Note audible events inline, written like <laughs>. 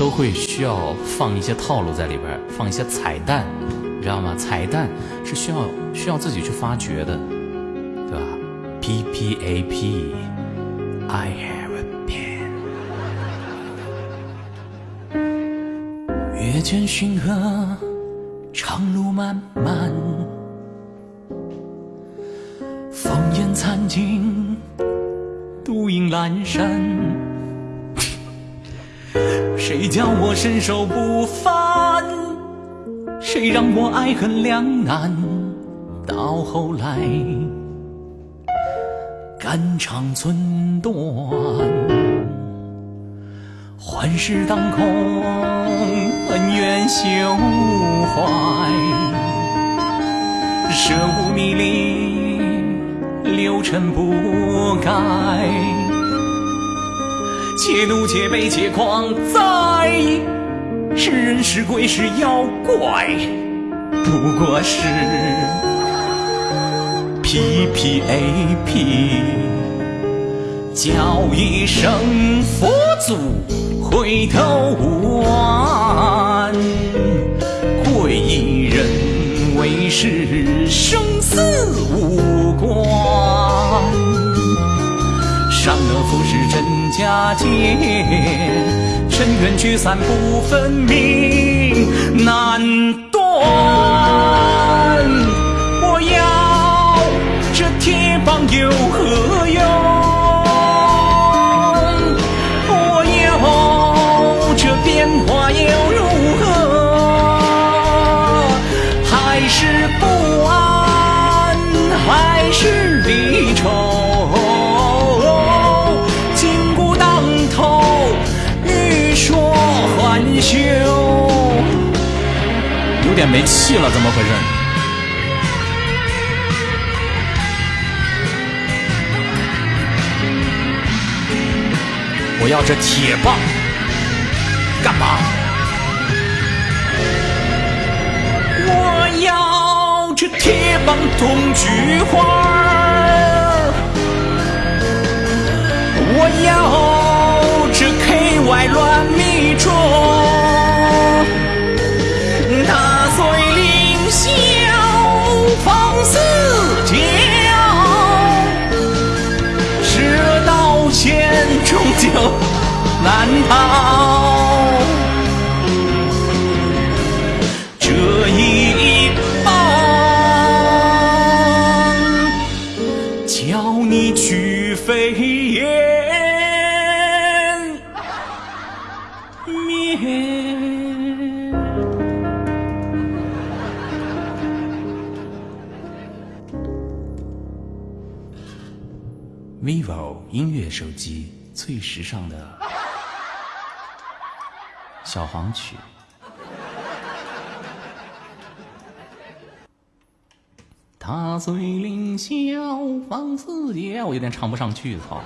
都会需要放一些套路在里边，放一些彩蛋，你知道吗？彩蛋是需要需要自己去发掘的，对吧？P P A P，I have a pen。月见星河，长路漫漫，烽烟残尽，独影阑珊。谁叫我身手不凡？谁让我爱恨两难？到后来肝肠寸断，幻世当空，恩怨休怀，舍物迷离，六尘不改。且怒且悲且狂哉！是人是鬼是妖怪，不过是 P P A P 叫一声佛祖回头无岸，贵一人为是生死无关，佳节，尘缘聚散不分明，难断。我要这铁棒有何用？点没气了，怎么回事？我要这铁棒干嘛？我要这铁棒捅菊花，难逃这一棒，叫你去飞燕 <laughs> 灭。vivo 音乐手机。最时尚的小黄曲，他虽凌霄放四野，我有点唱不上去，操。